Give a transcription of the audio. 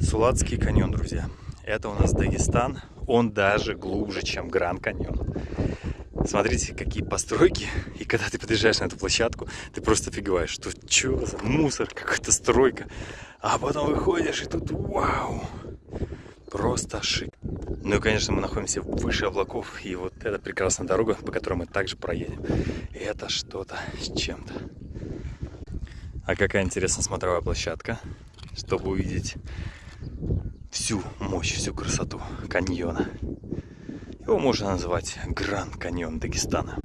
Суладский каньон, друзья. Это у нас Дагестан. Он даже глубже, чем Гранд каньон. Смотрите, какие постройки. И когда ты подъезжаешь на эту площадку, ты просто офигеваешь, что что за мусор, какая-то стройка. А потом выходишь, и тут вау! Просто шик. Ну и, конечно, мы находимся выше облаков. И вот эта прекрасная дорога, по которой мы также проедем. Это что-то с чем-то. А какая интересная смотровая площадка, чтобы увидеть всю мощь, всю красоту каньона. Его можно назвать Гранд Каньон Дагестана.